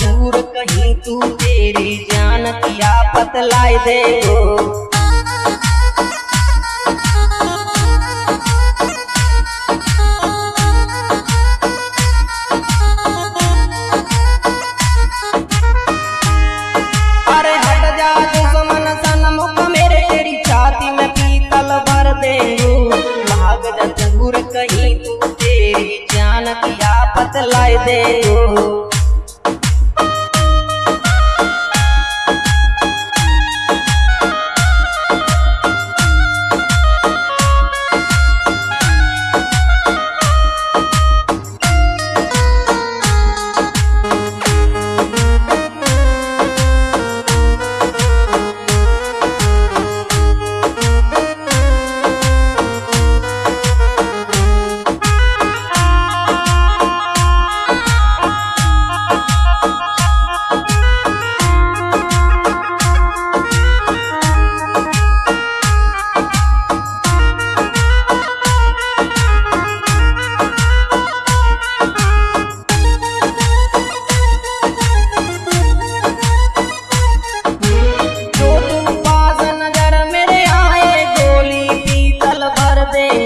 दूर कहीं तू तेरी जान किया बतलाए दे आफत लाई दे जो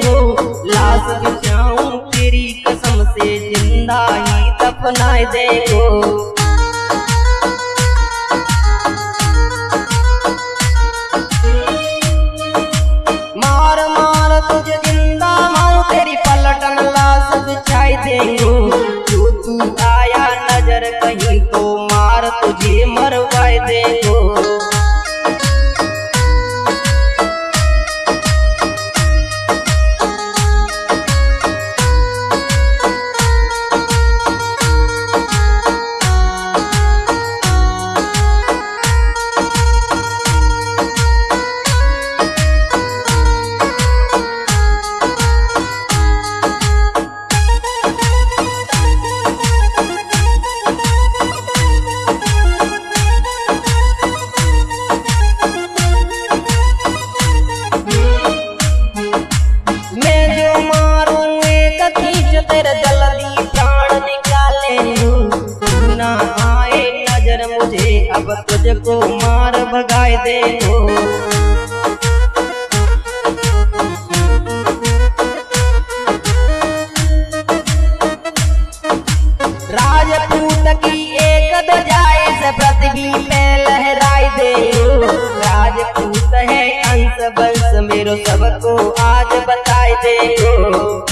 देंगो लाश बिछाऊं तेरी कसम से ज़िंदा ही दफनाए देंगो मार जल्दी प्राण निकाले ना मुझे, अब तुझको मार भगाए दे राजपूत की एक दजाए से पृथ्वी पे लहराई दे राजपूत है अंश, वंश, मेरो सबको आज बताए दे